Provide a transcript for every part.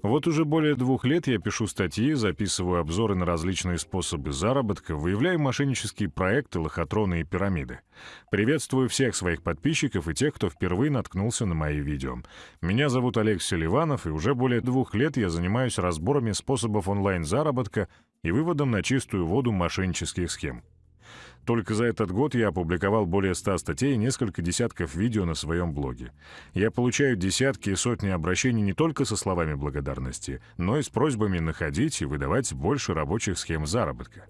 Вот уже более двух лет я пишу статьи, записываю обзоры на различные способы заработка, выявляю мошеннические проекты, лохотроны и пирамиды. Приветствую всех своих подписчиков и тех, кто впервые наткнулся на мои видео. Меня зовут Олег Селиванов, и уже более двух лет я занимаюсь разборами способов онлайн-заработка и выводом на чистую воду мошеннических схем. Только за этот год я опубликовал более 100 статей и несколько десятков видео на своем блоге. Я получаю десятки и сотни обращений не только со словами благодарности, но и с просьбами находить и выдавать больше рабочих схем заработка.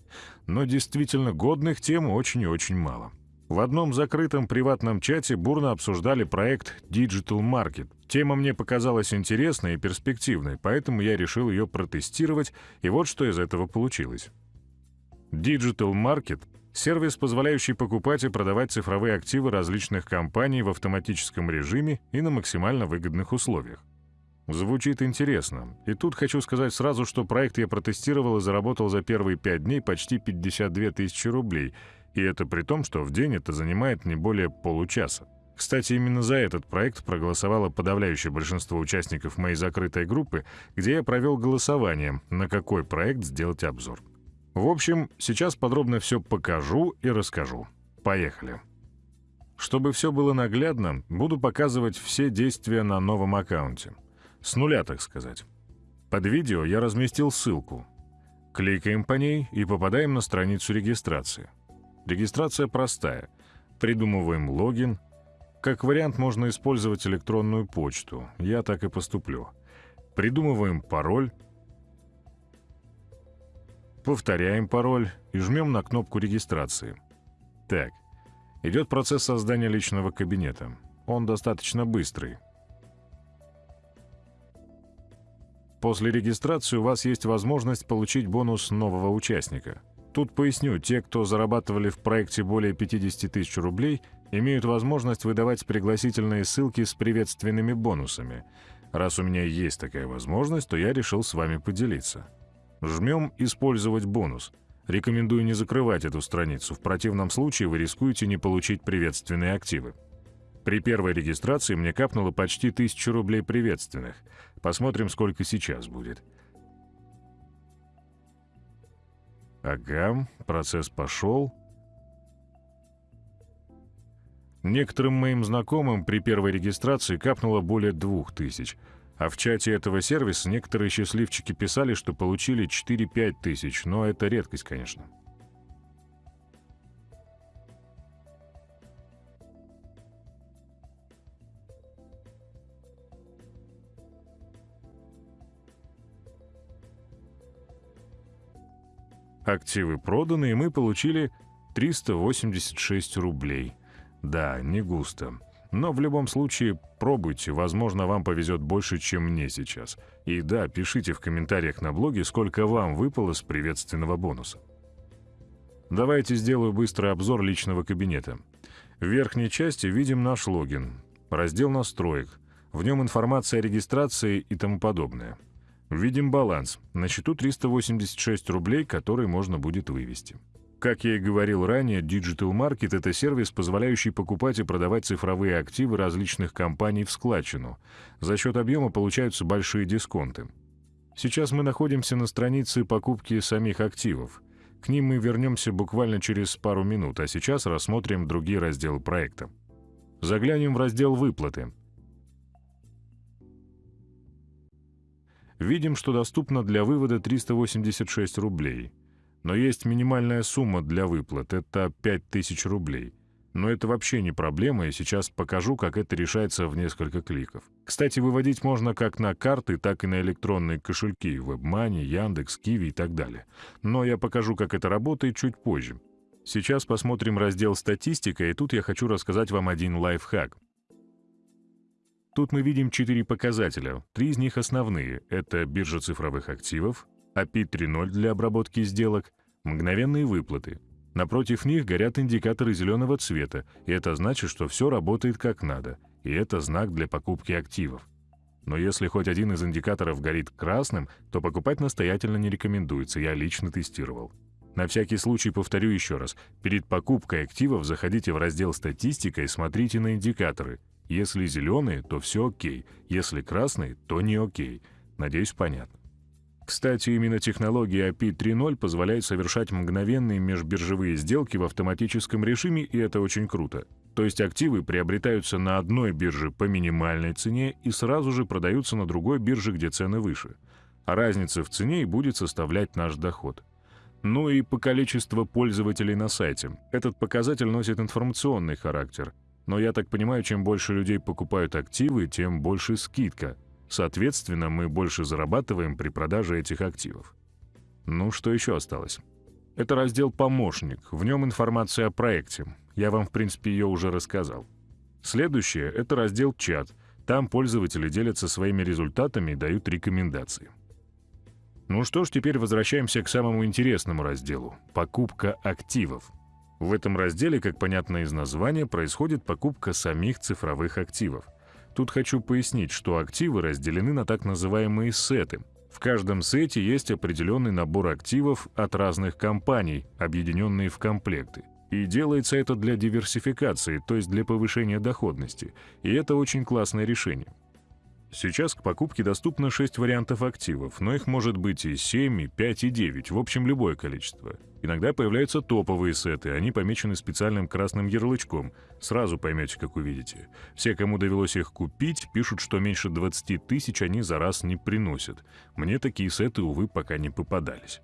Но действительно годных тем очень и очень мало. В одном закрытом приватном чате бурно обсуждали проект Digital Market. Тема мне показалась интересной и перспективной, поэтому я решил ее протестировать, и вот что из этого получилось. Digital Market Сервис, позволяющий покупать и продавать цифровые активы различных компаний в автоматическом режиме и на максимально выгодных условиях. Звучит интересно. И тут хочу сказать сразу, что проект я протестировал и заработал за первые пять дней почти 52 тысячи рублей, и это при том, что в день это занимает не более получаса. Кстати, именно за этот проект проголосовало подавляющее большинство участников моей закрытой группы, где я провел голосование, на какой проект сделать обзор. В общем, сейчас подробно все покажу и расскажу. Поехали. Чтобы все было наглядно, буду показывать все действия на новом аккаунте. С нуля, так сказать. Под видео я разместил ссылку. Кликаем по ней и попадаем на страницу регистрации. Регистрация простая. Придумываем логин. Как вариант можно использовать электронную почту. Я так и поступлю. Придумываем пароль Повторяем пароль и жмем на кнопку регистрации. Так, идет процесс создания личного кабинета. Он достаточно быстрый. После регистрации у вас есть возможность получить бонус нового участника. Тут поясню, те, кто зарабатывали в проекте более 50 тысяч рублей, имеют возможность выдавать пригласительные ссылки с приветственными бонусами. Раз у меня есть такая возможность, то я решил с вами поделиться. Жмем «Использовать бонус». Рекомендую не закрывать эту страницу, в противном случае вы рискуете не получить приветственные активы. При первой регистрации мне капнуло почти 1000 рублей приветственных. Посмотрим, сколько сейчас будет. Ага, процесс пошел. Некоторым моим знакомым при первой регистрации капнуло более 2000 а в чате этого сервиса некоторые счастливчики писали, что получили 4-5 тысяч, но это редкость, конечно. Активы проданы, и мы получили 386 рублей. Да, не густо. Но в любом случае пробуйте, возможно, вам повезет больше, чем мне сейчас. И да, пишите в комментариях на блоге, сколько вам выпало с приветственного бонуса. Давайте сделаю быстрый обзор личного кабинета. В верхней части видим наш логин, раздел настроек, в нем информация о регистрации и тому подобное. Видим баланс, на счету 386 рублей, который можно будет вывести. Как я и говорил ранее, Digital Market — это сервис, позволяющий покупать и продавать цифровые активы различных компаний в складчину. За счет объема получаются большие дисконты. Сейчас мы находимся на странице покупки самих активов. К ним мы вернемся буквально через пару минут, а сейчас рассмотрим другие разделы проекта. Заглянем в раздел «Выплаты». Видим, что доступно для вывода 386 рублей — но есть минимальная сумма для выплат — это 5000 рублей. Но это вообще не проблема, и сейчас покажу, как это решается в несколько кликов. Кстати, выводить можно как на карты, так и на электронные кошельки, WebMoney, Яндекс, Киви и так далее. Но я покажу, как это работает чуть позже. Сейчас посмотрим раздел «Статистика», и тут я хочу рассказать вам один лайфхак. Тут мы видим четыре показателя. Три из них основные. Это биржа цифровых активов, API 3.0 для обработки сделок, мгновенные выплаты. Напротив них горят индикаторы зеленого цвета, и это значит, что все работает как надо, и это знак для покупки активов. Но если хоть один из индикаторов горит красным, то покупать настоятельно не рекомендуется, я лично тестировал. На всякий случай повторю еще раз. Перед покупкой активов заходите в раздел «Статистика» и смотрите на индикаторы. Если зеленые, то все окей. Если красные, то не окей. Надеюсь, понятно. Кстати, именно технология API 3.0 позволяет совершать мгновенные межбиржевые сделки в автоматическом режиме, и это очень круто. То есть активы приобретаются на одной бирже по минимальной цене и сразу же продаются на другой бирже, где цены выше. А разница в цене и будет составлять наш доход. Ну и по количеству пользователей на сайте. Этот показатель носит информационный характер. Но я так понимаю, чем больше людей покупают активы, тем больше скидка – Соответственно, мы больше зарабатываем при продаже этих активов. Ну, что еще осталось? Это раздел «Помощник». В нем информация о проекте. Я вам, в принципе, ее уже рассказал. Следующее — это раздел «Чат». Там пользователи делятся своими результатами и дают рекомендации. Ну что ж, теперь возвращаемся к самому интересному разделу — покупка активов. В этом разделе, как понятно из названия, происходит покупка самих цифровых активов — Тут хочу пояснить, что активы разделены на так называемые сеты. В каждом сете есть определенный набор активов от разных компаний, объединенные в комплекты. И делается это для диверсификации, то есть для повышения доходности. И это очень классное решение. Сейчас к покупке доступно 6 вариантов активов, но их может быть и 7, и 5, и 9, в общем любое количество. Иногда появляются топовые сеты, они помечены специальным красным ярлычком. Сразу поймете, как увидите. Все, кому довелось их купить, пишут, что меньше 20 тысяч они за раз не приносят. Мне такие сеты, увы, пока не попадались.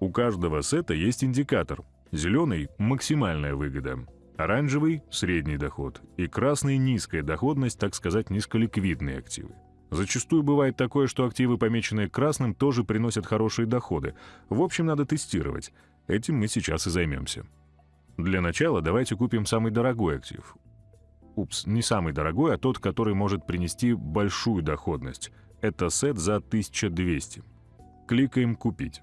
У каждого сета есть индикатор. Зеленый – максимальная выгода, оранжевый – средний доход и красный – низкая доходность, так сказать, низколиквидные активы. Зачастую бывает такое, что активы, помеченные красным, тоже приносят хорошие доходы. В общем, надо тестировать. Этим мы сейчас и займемся. Для начала давайте купим самый дорогой актив. Упс, не самый дорогой, а тот, который может принести большую доходность. Это сет за 1200. Кликаем «Купить».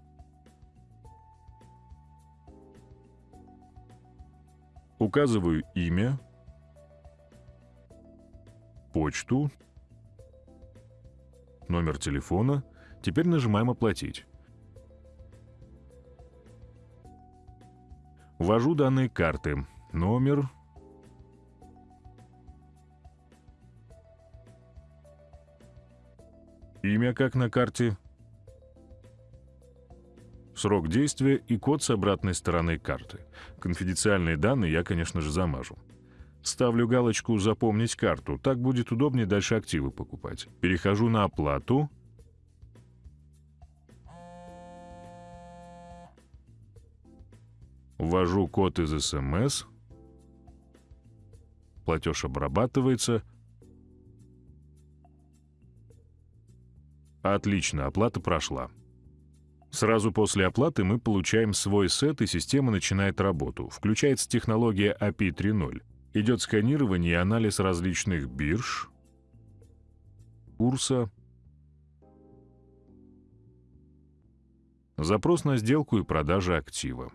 Указываю имя, почту, номер телефона. Теперь нажимаем «Оплатить». Ввожу данные карты. Номер... Имя как на карте. Срок действия и код с обратной стороны карты. Конфиденциальные данные я, конечно же, замажу. Ставлю галочку «Запомнить карту». Так будет удобнее дальше активы покупать. Перехожу на оплату. Ввожу код из СМС. Платеж обрабатывается. Отлично, оплата прошла. Сразу после оплаты мы получаем свой сет, и система начинает работу. Включается технология API 3.0. Идет сканирование и анализ различных бирж, курса, запрос на сделку и продажа актива.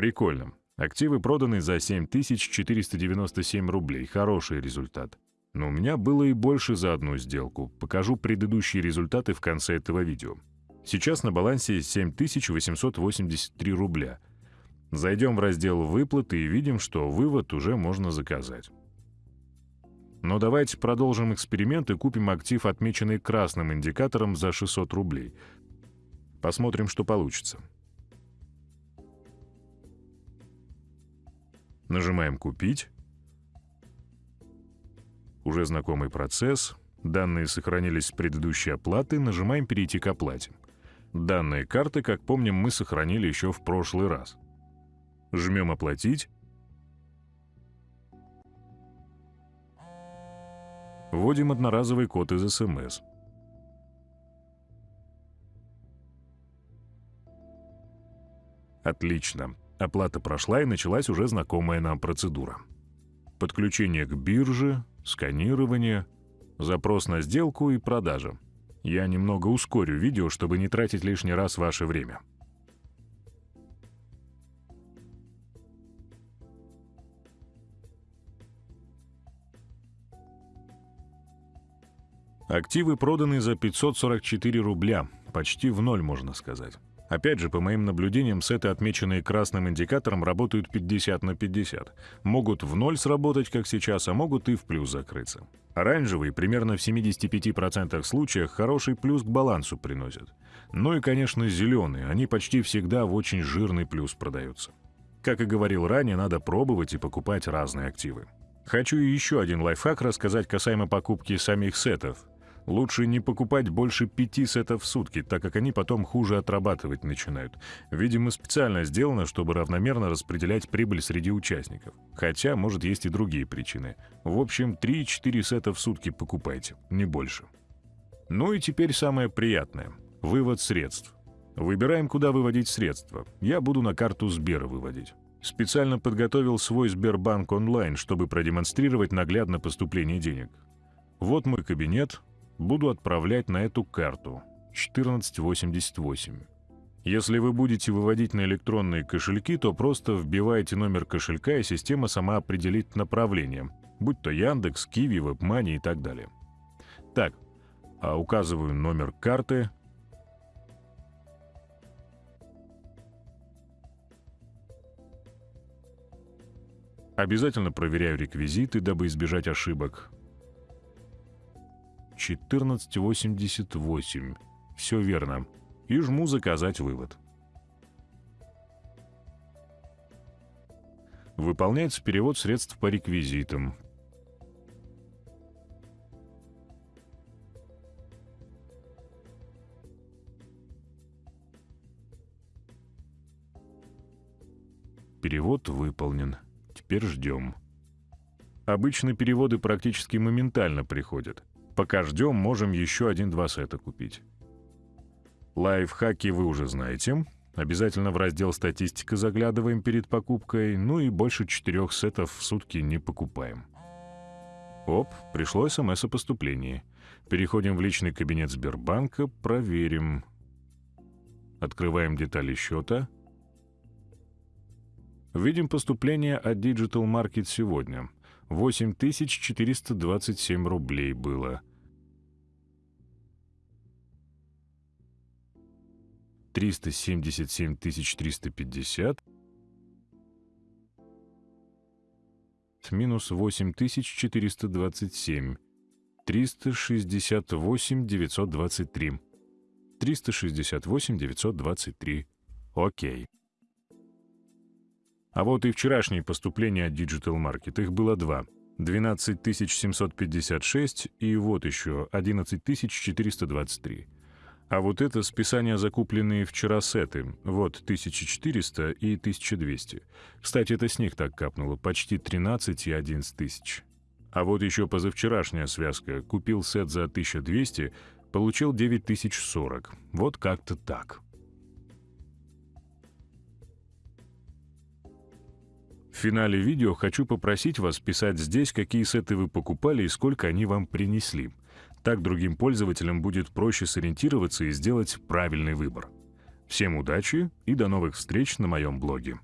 Прикольно. Активы проданы за 7497 рублей. Хороший результат. Но у меня было и больше за одну сделку. Покажу предыдущие результаты в конце этого видео. Сейчас на балансе 7883 рубля. Зайдем в раздел «Выплаты» и видим, что вывод уже можно заказать. Но давайте продолжим эксперимент и купим актив, отмеченный красным индикатором, за 600 рублей. Посмотрим, что получится. Нажимаем «Купить». Уже знакомый процесс. Данные сохранились с предыдущей оплаты. Нажимаем «Перейти к оплате». Данные карты, как помним, мы сохранили еще в прошлый раз. Жмем «Оплатить». Вводим одноразовый код из СМС. Отлично. Оплата прошла и началась уже знакомая нам процедура. Подключение к бирже, сканирование, запрос на сделку и продажа. Я немного ускорю видео, чтобы не тратить лишний раз ваше время. Активы проданы за 544 рубля, почти в ноль, можно сказать. Опять же, по моим наблюдениям, сеты, отмеченные красным индикатором, работают 50 на 50. Могут в ноль сработать, как сейчас, а могут и в плюс закрыться. Оранжевые примерно в 75% случаях хороший плюс к балансу приносят. Ну и, конечно, зеленые, они почти всегда в очень жирный плюс продаются. Как и говорил ранее, надо пробовать и покупать разные активы. Хочу еще один лайфхак рассказать касаемо покупки самих сетов. Лучше не покупать больше пяти сетов в сутки, так как они потом хуже отрабатывать начинают. Видимо, специально сделано, чтобы равномерно распределять прибыль среди участников. Хотя, может, есть и другие причины. В общем, 3-4 сета в сутки покупайте, не больше. Ну и теперь самое приятное — вывод средств. Выбираем, куда выводить средства. Я буду на карту Сбера выводить. Специально подготовил свой Сбербанк онлайн, чтобы продемонстрировать наглядно поступление денег. Вот мой кабинет, буду отправлять на эту карту 1488. Если вы будете выводить на электронные кошельки, то просто вбиваете номер кошелька, и система сама определит направление, будь то Яндекс, Киви, WebMoney и так далее. Так, а указываю номер карты. Обязательно проверяю реквизиты, дабы избежать ошибок. 1488. Все верно. И жму «Заказать вывод». Выполняется перевод средств по реквизитам. Перевод выполнен. Теперь ждем. Обычно переводы практически моментально приходят. Пока ждем, можем еще один-два сета купить. Лайфхаки вы уже знаете. Обязательно в раздел «Статистика» заглядываем перед покупкой, ну и больше четырех сетов в сутки не покупаем. Оп, пришло СМС о поступлении. Переходим в личный кабинет Сбербанка, проверим. Открываем детали счета. Видим поступление от Digital Market сегодня. 8427 рублей было. 377 350 минус 8427 368 923 368 923 Окей. А вот и вчерашние поступления от Digital Market. Их было два. 12 756 и вот еще 11 423. А вот это списание закупленные вчера сеты. Вот 1400 и 1200. Кстати, это с них так капнуло. Почти 13 и 11 тысяч. А вот еще позавчерашняя связка. Купил сет за 1200, получил 9040. Вот как-то так. В финале видео хочу попросить вас писать здесь, какие сеты вы покупали и сколько они вам принесли. Так другим пользователям будет проще сориентироваться и сделать правильный выбор. Всем удачи и до новых встреч на моем блоге.